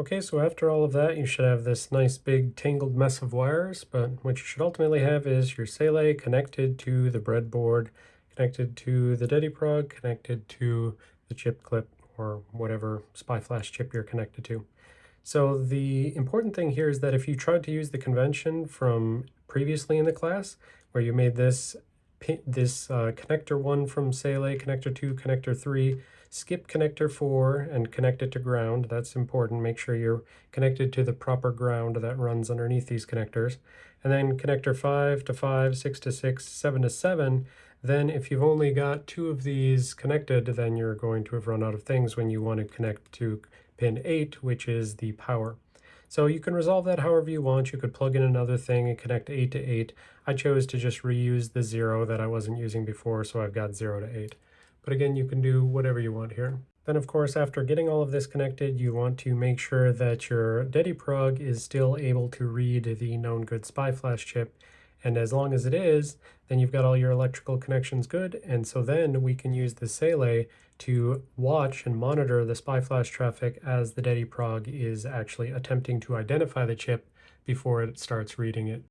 Okay, so after all of that, you should have this nice big tangled mess of wires, but what you should ultimately have is your Saleae connected to the breadboard, connected to the DediProg, connected to the chip clip or whatever SPI flash chip you're connected to. So the important thing here is that if you tried to use the convention from previously in the class, where you made this this uh, connector 1 from Saleae, connector 2, connector 3, skip connector 4 and connect it to ground. That's important. Make sure you're connected to the proper ground that runs underneath these connectors. And then connector 5 to 5, 6 to 6, 7 to 7. Then if you've only got two of these connected, then you're going to have run out of things when you want to connect to pin 8, which is the power. So you can resolve that however you want. You could plug in another thing and connect 8 to 8. I chose to just reuse the 0 that I wasn't using before, so I've got 0 to 8. But again, you can do whatever you want here. Then of course, after getting all of this connected, you want to make sure that your DediProg is still able to read the known good SPI flash chip and as long as it is, then you've got all your electrical connections good. And so then we can use the Saleae to watch and monitor the SPI flash traffic as the Dedi DediProg is actually attempting to identify the chip before it starts reading it.